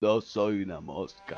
No soy una mosca.